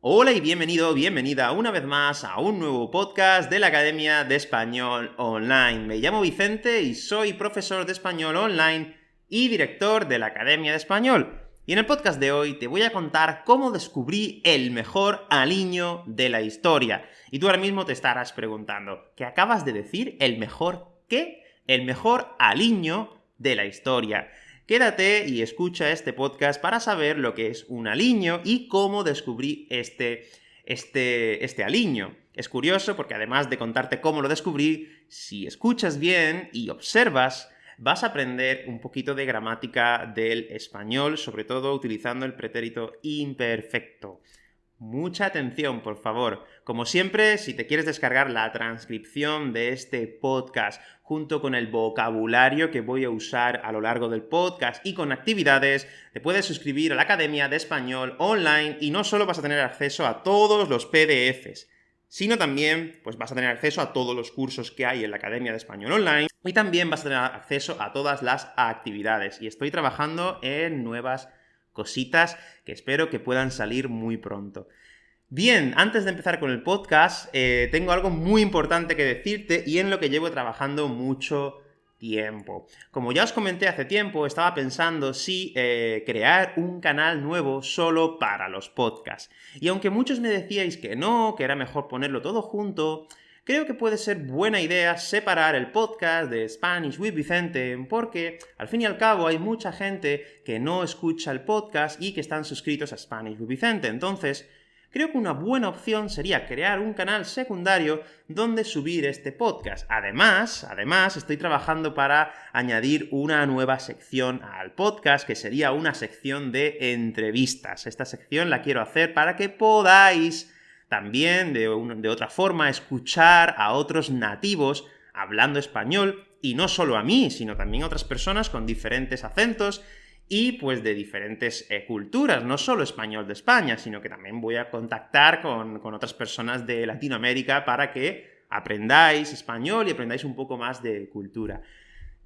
Hola y bienvenido, bienvenida una vez más a un nuevo podcast de la Academia de Español Online. Me llamo Vicente y soy profesor de español online y director de la Academia de Español. Y en el podcast de hoy te voy a contar cómo descubrí el mejor aliño de la historia. Y tú ahora mismo te estarás preguntando, ¿qué acabas de decir? ¿El mejor qué? El mejor aliño de la historia. Quédate y escucha este podcast para saber lo que es un aliño y cómo descubrí este, este, este aliño. Es curioso porque además de contarte cómo lo descubrí, si escuchas bien y observas, vas a aprender un poquito de gramática del español, sobre todo utilizando el pretérito imperfecto. Mucha atención, por favor. Como siempre, si te quieres descargar la transcripción de este podcast junto con el vocabulario que voy a usar a lo largo del podcast y con actividades, te puedes suscribir a la Academia de Español online y no solo vas a tener acceso a todos los PDFs, sino también pues vas a tener acceso a todos los cursos que hay en la Academia de Español Online y también vas a tener acceso a todas las actividades. Y estoy trabajando en nuevas cositas que espero que puedan salir muy pronto. Bien, antes de empezar con el podcast, eh, tengo algo muy importante que decirte y en lo que llevo trabajando mucho tiempo. Como ya os comenté hace tiempo, estaba pensando si eh, crear un canal nuevo solo para los podcasts. Y aunque muchos me decíais que no, que era mejor ponerlo todo junto, creo que puede ser buena idea separar el podcast de Spanish with Vicente, porque al fin y al cabo hay mucha gente que no escucha el podcast y que están suscritos a Spanish with Vicente. Entonces, creo que una buena opción sería crear un canal secundario donde subir este podcast. Además, además, estoy trabajando para añadir una nueva sección al podcast, que sería una sección de entrevistas. Esta sección la quiero hacer para que podáis también, de, de otra forma, escuchar a otros nativos hablando español, y no solo a mí, sino también a otras personas con diferentes acentos y pues de diferentes eh, culturas, no solo español de España, sino que también voy a contactar con, con, otras personas de Latinoamérica para que aprendáis español y aprendáis un poco más de cultura.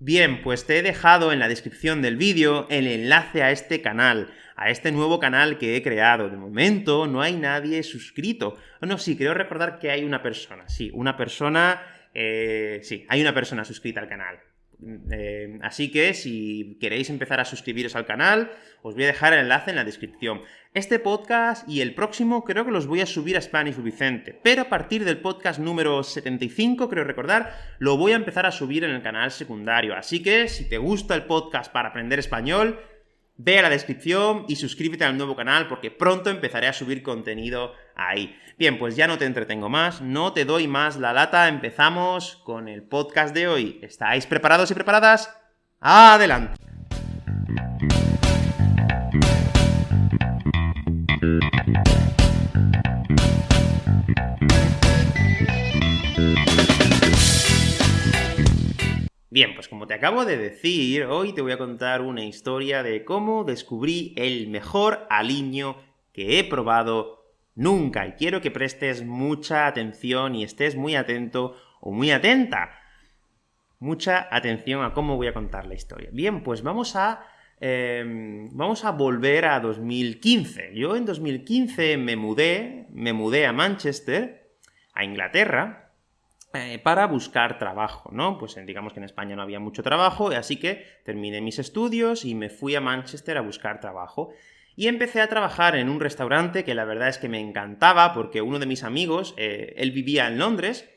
Bien, pues te he dejado en la descripción del vídeo el enlace a este canal, a este nuevo canal que he creado. De momento no hay nadie suscrito. No, sí, creo recordar que hay una persona. Sí, una persona... Eh, sí, hay una persona suscrita al canal. Eh, así que si queréis empezar a suscribiros al canal, os voy a dejar el enlace en la descripción. Este podcast y el próximo creo que los voy a subir a Spanish Vicente, pero a partir del podcast número 75, creo recordar, lo voy a empezar a subir en el canal secundario. Así que si te gusta el podcast para aprender español, ve a la descripción y suscríbete al nuevo canal porque pronto empezaré a subir contenido ahí. Bien, pues ya no te entretengo más, no te doy más la lata, empezamos con el podcast de hoy. ¿Estáis preparados y preparadas? ¡Adelante! Bien, pues como te acabo de decir, hoy te voy a contar una historia de cómo descubrí el mejor aliño que he probado nunca, y quiero que prestes mucha atención y estés muy atento o muy atenta. Mucha atención a cómo voy a contar la historia. Bien, pues vamos a, em, vamos a volver a 2015. Yo en 2015 me mudé, me mudé a Manchester, a Inglaterra, eh, para buscar trabajo, ¿no? Pues digamos que en España no había mucho trabajo, así que terminé mis estudios y me fui a Manchester a buscar trabajo. Y empecé a trabajar en un restaurante que la verdad es que me encantaba, porque uno de mis amigos, eh, él vivía en Londres,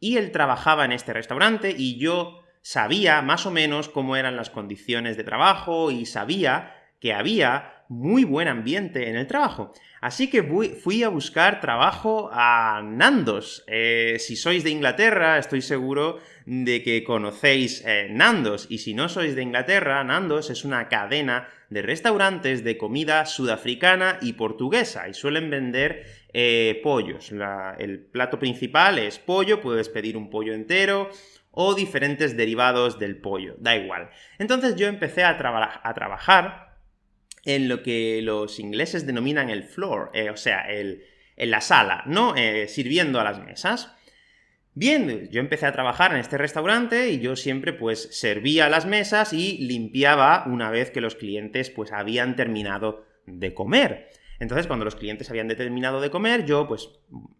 y él trabajaba en este restaurante, y yo sabía más o menos cómo eran las condiciones de trabajo, y sabía que había muy buen ambiente en el trabajo. Así que fui a buscar trabajo a Nandos. Eh, si sois de Inglaterra, estoy seguro de que conocéis eh, Nandos, y si no sois de Inglaterra, Nandos es una cadena de restaurantes de comida sudafricana y portuguesa, y suelen vender eh, pollos. el plato principal es pollo, puedes pedir un pollo entero, o diferentes derivados del pollo, da igual. Entonces yo empecé a, a trabajar en lo que los ingleses denominan el floor, eh, o sea, el, en la sala, ¿no? Eh, sirviendo a las mesas. Bien, yo empecé a trabajar en este restaurante y yo siempre pues servía las mesas y limpiaba una vez que los clientes pues habían terminado de comer. Entonces, cuando los clientes habían determinado de comer, yo pues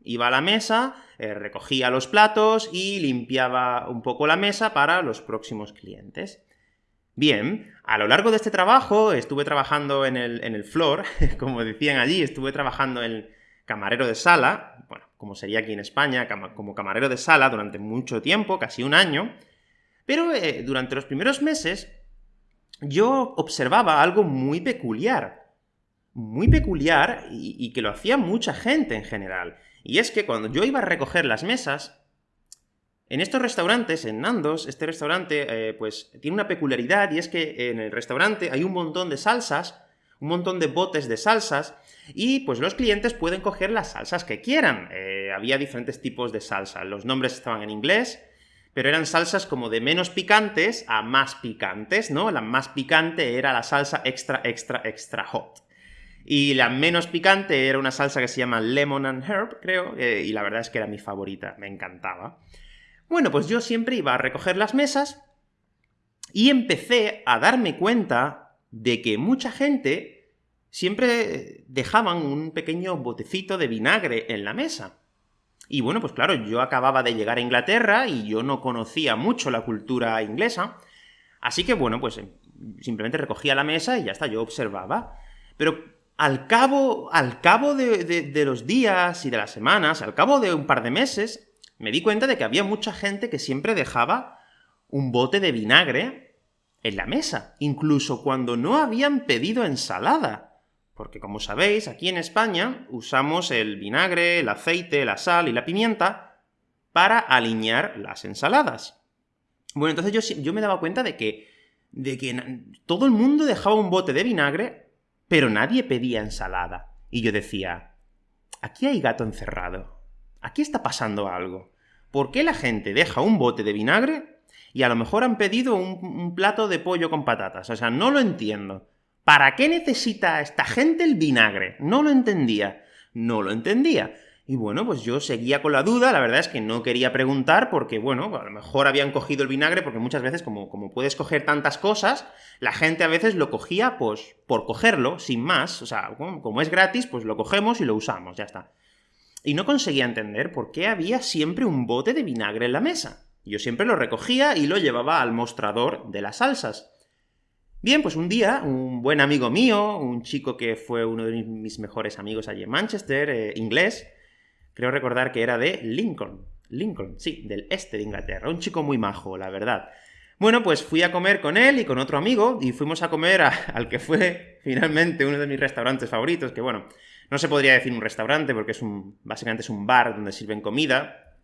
iba a la mesa, eh, recogía los platos y limpiaba un poco la mesa para los próximos clientes. Bien, a lo largo de este trabajo estuve trabajando en el, en el como decían allí, estuve trabajando en camarero de sala, bueno, como sería aquí en España, como camarero de sala durante mucho tiempo, casi un año, pero eh, durante los primeros meses yo observaba algo muy peculiar muy peculiar y, que lo hacía mucha gente en general. Y es que cuando yo iba a recoger las mesas, en estos restaurantes, en Nandos, este restaurante, eh, pues, tiene una peculiaridad, y es que en el restaurante hay un montón de salsas, un montón de botes de salsas, y pues los clientes pueden coger las salsas que quieran. Eh, había diferentes tipos de salsa, los nombres estaban en inglés, pero eran salsas como de menos picantes a más picantes, ¿no? La más picante era la salsa extra, extra, extra hot. Y la menos picante era una salsa que se llama Lemon and Herb, creo, eh, y la verdad es que era mi favorita, me encantaba. Bueno, pues yo siempre iba a recoger las mesas y empecé a darme cuenta de que mucha gente siempre dejaban un pequeño botecito de vinagre en la mesa. Y bueno, pues claro, yo acababa de llegar a Inglaterra y yo no conocía mucho la cultura inglesa, así que bueno, pues simplemente recogía la mesa y ya está, yo observaba. Pero al cabo, al cabo de, los días y de las semanas, al cabo de un par de meses, me di cuenta de que había mucha gente que siempre dejaba un bote de vinagre en la mesa, incluso cuando no habían pedido ensalada. Porque como sabéis, aquí en España usamos el vinagre, el aceite, la sal y la pimienta para alinear las ensaladas. Bueno, entonces yo, yo me daba cuenta de que, de que todo el mundo dejaba un bote de vinagre pero nadie pedía ensalada. Y yo decía, aquí hay gato encerrado. Aquí está pasando algo. ¿Por qué la gente deja un bote de vinagre y a lo mejor han pedido un, plato de pollo con patatas? O sea, no lo entiendo. ¿Para qué necesita esta gente el vinagre? No lo entendía. No lo entendía. Y bueno, pues yo seguía con la duda, la verdad es que no quería preguntar porque, bueno, a lo mejor habían cogido el vinagre porque muchas veces, como, como puedes coger tantas cosas, la gente a veces lo cogía, pues, por cogerlo, sin más, o sea, como, es gratis, pues lo cogemos y lo usamos, ya está. Y no conseguía entender por qué había siempre un bote de vinagre en la mesa. Yo siempre lo recogía y lo llevaba al mostrador de las salsas. Bien, pues un día, un buen amigo mío, un chico que fue uno de mis mejores amigos allí en Manchester, eh, inglés, Creo recordar que era de Lincoln. Lincoln, sí, del este de Inglaterra. Un chico muy majo, la verdad. Bueno, pues fui a comer con él y con otro amigo, y fuimos a comer al que fue finalmente uno de mis restaurantes favoritos, que bueno, no se podría decir un restaurante porque es un, básicamente es un bar donde sirven comida,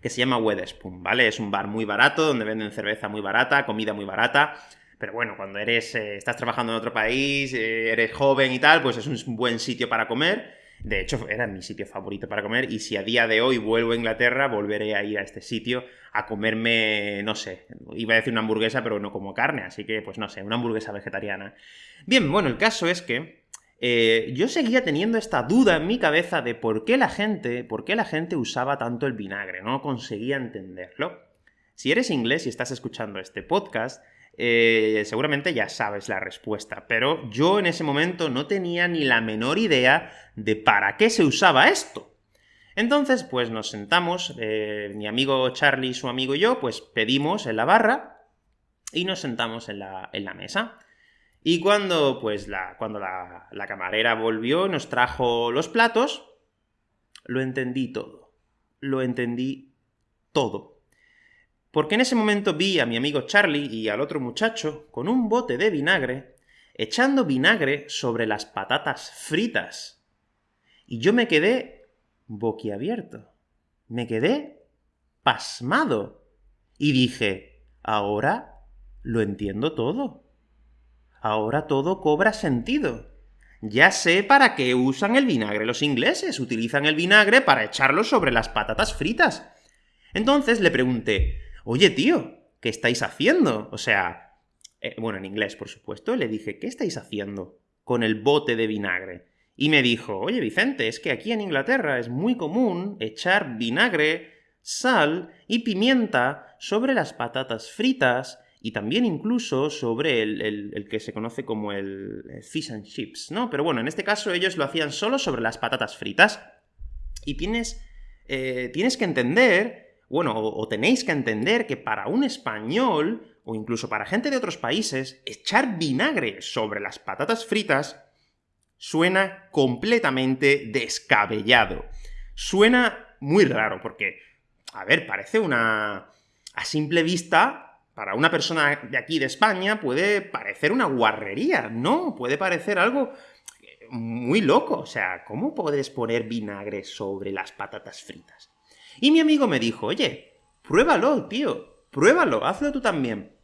que se llama Wetherspoon, ¿vale? Es un bar muy barato, donde venden cerveza muy barata, comida muy barata, pero bueno, cuando eres, eh, estás trabajando en otro país, eh, eres joven y tal, pues es un buen sitio para comer, de hecho, era mi sitio favorito para comer y si a día de hoy vuelvo a Inglaterra, volveré a ir a este sitio a comerme, no sé, iba a decir una hamburguesa, pero no como carne, así que, pues no sé, una hamburguesa vegetariana. Bien, bueno, el caso es que eh, yo seguía teniendo esta duda en mi cabeza de por qué la gente, por qué la gente usaba tanto el vinagre, no conseguía entenderlo. Si eres inglés y estás escuchando este podcast, eh, seguramente ya sabes la respuesta, pero yo en ese momento no tenía ni la menor idea de para qué se usaba esto. Entonces, pues nos sentamos, eh, mi amigo Charlie, su amigo y yo, pues pedimos en la barra y nos sentamos en la, en la mesa. Y cuando, pues, la, cuando la, la camarera volvió, nos trajo los platos, lo entendí todo. Lo entendí todo. Porque en ese momento vi a mi amigo Charlie y al otro muchacho con un bote de vinagre echando vinagre sobre las patatas fritas. Y yo me quedé boquiabierto. Me quedé pasmado. Y dije, ahora lo entiendo todo. Ahora todo cobra sentido. Ya sé para qué usan el vinagre los ingleses. Utilizan el vinagre para echarlo sobre las patatas fritas. Entonces le pregunté, oye tío, ¿qué estáis haciendo? O sea, eh, bueno, en inglés, por supuesto, le dije, ¿qué estáis haciendo con el bote de vinagre? Y me dijo, oye Vicente, es que aquí en Inglaterra es muy común echar vinagre, sal y pimienta sobre las patatas fritas y también incluso sobre el, que se conoce como el, fish and chips, ¿no? Pero bueno, en este caso ellos lo hacían solo sobre las patatas fritas. Y tienes, eh, tienes que entender, bueno, o, tenéis que entender que para un español, o incluso para gente de otros países, echar vinagre sobre las patatas fritas suena completamente descabellado. Suena muy raro, porque, a ver, parece una... A simple vista, para una persona de aquí de España puede parecer una guarrería, ¿no? Puede parecer algo muy loco. O sea, ¿cómo puedes poner vinagre sobre las patatas fritas? Y mi amigo me dijo, oye, pruébalo, tío, pruébalo, hazlo tú también.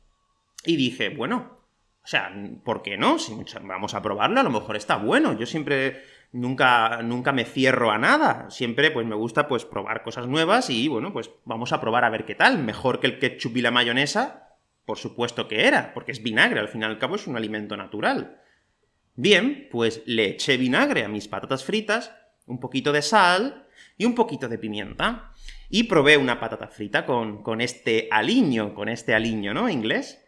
Y dije, bueno, o sea, ¿por qué no? Si vamos a probarlo, a lo mejor está bueno. Yo siempre nunca, nunca me cierro a nada. Siempre, pues, me gusta, pues, probar cosas nuevas y, bueno, pues, vamos a probar a ver qué tal. Mejor que el ketchup y la mayonesa, por supuesto que era, porque es vinagre, al fin y al cabo es un alimento natural. Bien, pues le eché vinagre a mis patatas fritas, un poquito de sal y un poquito de pimienta. Y probé una patata frita con, con este aliño, con este aliño, ¿no?, inglés.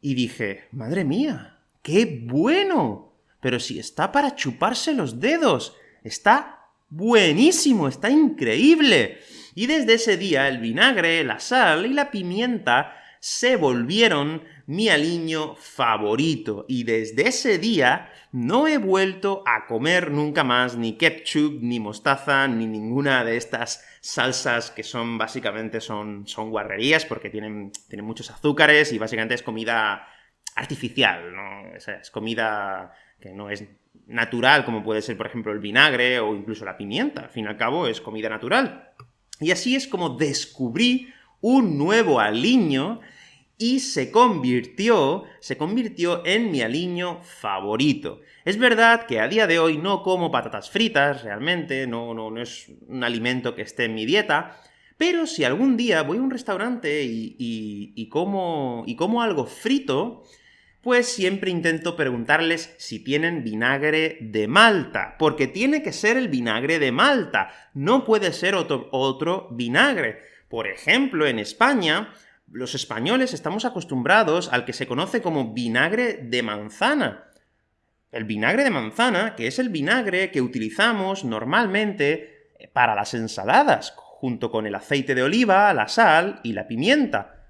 Y dije, madre mía, ¡qué bueno! Pero si está para chuparse los dedos, está buenísimo, está increíble. Y desde ese día el vinagre, la sal y la pimienta se volvieron mi aliño favorito, y desde ese día no he vuelto a comer nunca más ni ketchup, ni mostaza, ni ninguna de estas salsas que son, básicamente, son, son guarrerías, porque tienen, tienen muchos azúcares, y básicamente es comida artificial, ¿no? es comida que no es natural, como puede ser, por ejemplo, el vinagre o incluso la pimienta. Al fin y al cabo, es comida natural. Y así es como descubrí un nuevo aliño y se convirtió, se convirtió en mi aliño favorito. Es verdad que a día de hoy no como patatas fritas, realmente, no, no, no es un alimento que esté en mi dieta, pero si algún día voy a un restaurante y, y, como, y como algo frito, pues siempre intento preguntarles si tienen vinagre de Malta, porque tiene que ser el vinagre de Malta, no puede ser otro, otro vinagre. Por ejemplo, en España, los españoles estamos acostumbrados al que se conoce como vinagre de manzana. El vinagre de manzana, que es el vinagre que utilizamos normalmente para las ensaladas, junto con el aceite de oliva, la sal y la pimienta.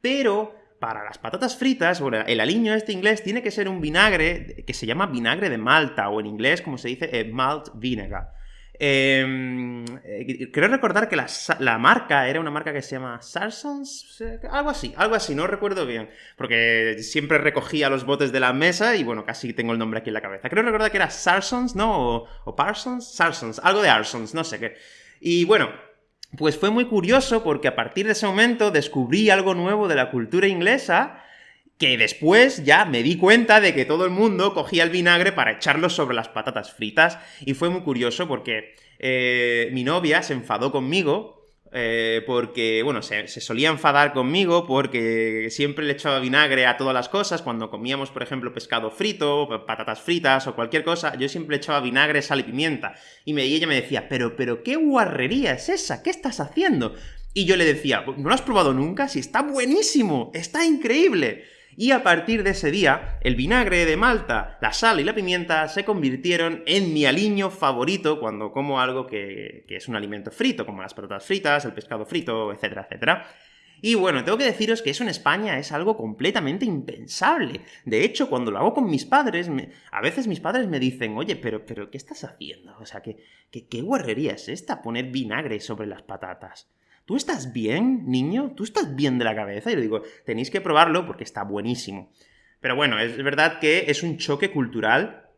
Pero para las patatas fritas, el aliño este inglés tiene que ser un vinagre que se llama vinagre de Malta, o en inglés, como se dice, eh, malt vinegar. Em, eh, creo recordar que la, marca era una marca que se llama Sarsons, algo así, algo así, no recuerdo bien, porque siempre recogía los botes de la mesa y bueno, casi tengo el nombre aquí en la cabeza. Creo recordar que era Sarsons, ¿no? O, Parsons, Sarsons, algo de Arsons, no sé qué. Y bueno, pues fue muy curioso porque a partir de ese momento descubrí algo nuevo de la cultura inglesa que después ya me di cuenta de que todo el mundo cogía el vinagre para echarlo sobre las patatas fritas, y fue muy curioso porque eh, mi novia se enfadó conmigo, eh, porque, bueno, se, solía enfadar conmigo porque siempre le echaba vinagre a todas las cosas, cuando comíamos, por ejemplo, pescado frito, patatas fritas o cualquier cosa, yo siempre le echaba vinagre, sal y pimienta, y, me, ella me decía, pero, pero, ¿qué guarrería es esa? ¿Qué estás haciendo? Y yo le decía, ¿no lo has probado nunca? Si está buenísimo, está increíble. Y a partir de ese día, el vinagre de Malta, la sal y la pimienta se convirtieron en mi aliño favorito cuando como algo que, es un alimento frito, como las patatas fritas, el pescado frito, etcétera, etcétera. Y bueno, tengo que deciros que eso en España es algo completamente impensable. De hecho, cuando lo hago con mis padres, a veces mis padres me dicen, oye, pero, pero, ¿qué estás haciendo? O sea, ¿qué, qué, qué guarrería es esta poner vinagre sobre las patatas? ¿Tú estás bien, niño? ¿Tú estás bien de la cabeza? Y le digo, tenéis que probarlo porque está buenísimo. Pero bueno, es verdad que es un choque cultural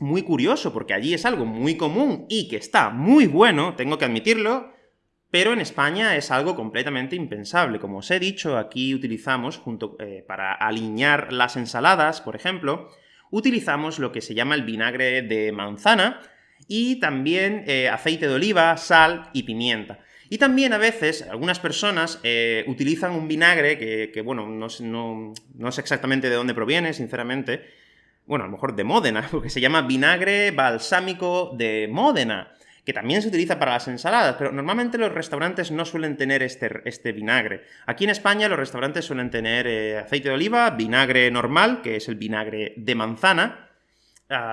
muy curioso, porque allí es algo muy común y que está muy bueno, tengo que admitirlo, pero en España es algo completamente impensable. Como os he dicho, aquí utilizamos, junto eh, para alinear las ensaladas, por ejemplo, utilizamos lo que se llama el vinagre de manzana, y también eh, aceite de oliva, sal y pimienta. Y también a veces algunas personas eh, utilizan un vinagre que, bueno, no, no, sé exactamente de dónde proviene, sinceramente, bueno, a lo mejor de Módena, porque se llama vinagre balsámico de Módena, que también se utiliza para las ensaladas, pero normalmente los restaurantes no suelen tener este, este vinagre. Aquí en España los restaurantes suelen tener eh, aceite de oliva, vinagre normal, que es el vinagre de manzana,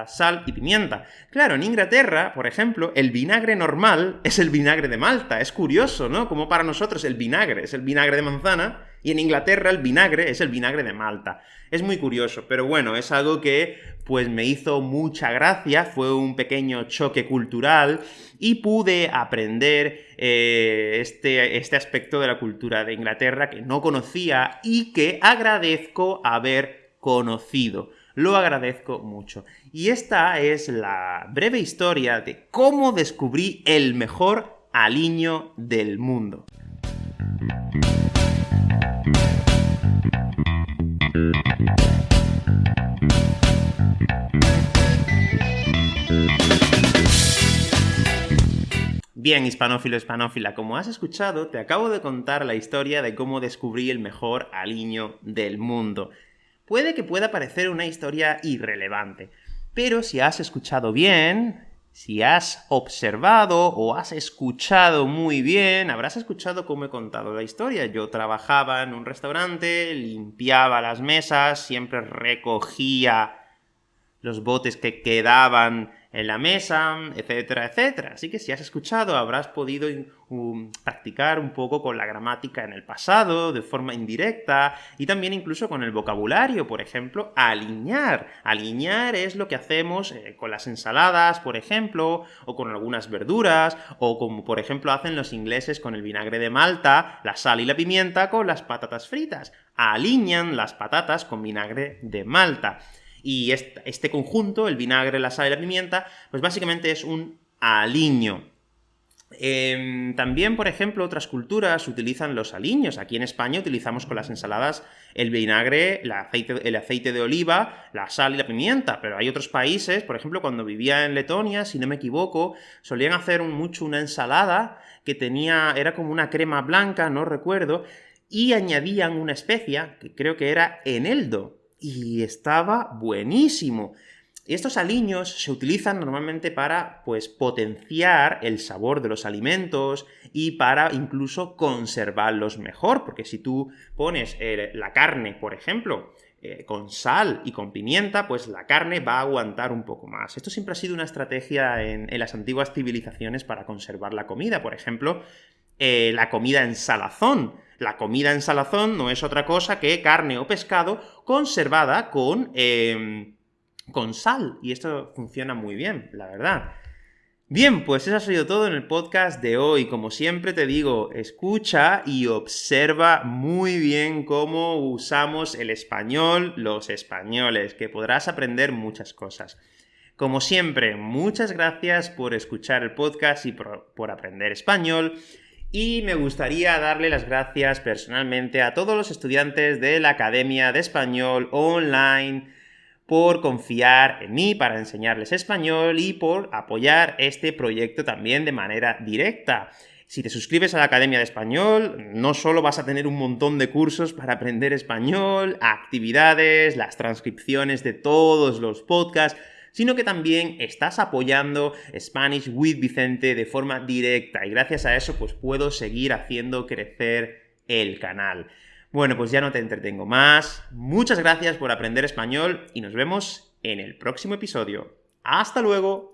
sal y pimienta. Claro, en Inglaterra, por ejemplo, el vinagre normal es el vinagre de Malta. Es curioso, ¿no? Como para nosotros el vinagre es el vinagre de manzana, y en Inglaterra el vinagre es el vinagre de Malta. Es muy curioso, pero bueno, es algo que pues me hizo mucha gracia, fue un pequeño choque cultural y pude aprender eh, este, este aspecto de la cultura de Inglaterra que no conocía y que agradezco haber conocido. Lo agradezco mucho. Y esta es la breve historia de cómo descubrí el mejor aliño del mundo. Bien, hispanófilo, hispanófila, como has escuchado, te acabo de contar la historia de cómo descubrí el mejor aliño del mundo. Puede que pueda parecer una historia irrelevante, pero si has escuchado bien, si has observado o has escuchado muy bien, habrás escuchado cómo he contado la historia. Yo trabajaba en un restaurante, limpiaba las mesas, siempre recogía los botes que quedaban en la mesa, etcétera, etcétera. Así que si has escuchado habrás podido practicar un poco con la gramática en el pasado, de forma indirecta, y también incluso con el vocabulario, por ejemplo, alinear. Alinear es lo que hacemos eh, con las ensaladas, por ejemplo, o con algunas verduras, o como por ejemplo hacen los ingleses con el vinagre de Malta, la sal y la pimienta con las patatas fritas. Alinean las patatas con vinagre de Malta. Y este, conjunto, el vinagre, la sal y la pimienta, pues básicamente es un aliño. Em, también, por ejemplo, otras culturas utilizan los aliños. Aquí en España utilizamos con las ensaladas el vinagre, el aceite, el aceite de oliva, la sal y la pimienta, pero hay otros países, por ejemplo, cuando vivía en Letonia, si no me equivoco, solían hacer mucho una ensalada que tenía, era como una crema blanca, no recuerdo, y añadían una especia, que creo que era eneldo, y estaba buenísimo. Estos aliños se utilizan normalmente para, pues, potenciar el sabor de los alimentos y para incluso conservarlos mejor, porque si tú pones eh, la carne, por ejemplo, eh, con sal y con pimienta, pues la carne va a aguantar un poco más. Esto siempre ha sido una estrategia en, las antiguas civilizaciones para conservar la comida. Por ejemplo, eh, la comida en salazón. La comida en salazón no es otra cosa que carne o pescado conservada con, em, con sal, y esto funciona muy bien, la verdad. Bien, pues eso ha sido todo en el podcast de hoy. Como siempre te digo, escucha y observa muy bien cómo usamos el español los españoles, que podrás aprender muchas cosas. Como siempre, muchas gracias por escuchar el podcast y por, por aprender español. Y me gustaría darle las gracias personalmente a todos los estudiantes de la Academia de Español Online por confiar en mí para enseñarles español y por apoyar este proyecto también de manera directa. Si te suscribes a la Academia de Español, no solo vas a tener un montón de cursos para aprender español, actividades, las transcripciones de todos los podcasts, sino que también estás apoyando Spanish with Vicente de forma directa, y gracias a eso pues puedo seguir haciendo crecer el canal. Bueno, pues ya no te entretengo más, muchas gracias por aprender español y nos vemos en el próximo episodio. ¡Hasta luego!